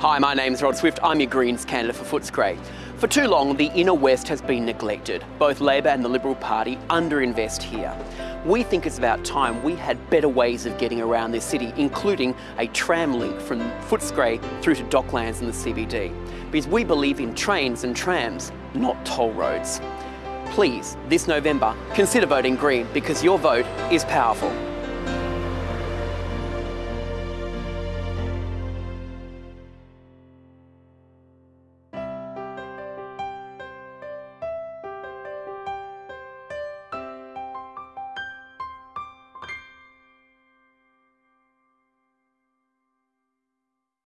Hi, my name is Rod Swift. I'm your Greens candidate for Footscray. For too long, the inner west has been neglected. Both Labor and the Liberal Party underinvest here. We think it's about time we had better ways of getting around this city, including a tram link from Footscray through to Docklands and the CBD. Because we believe in trains and trams, not toll roads. Please, this November, consider voting Green because your vote is powerful.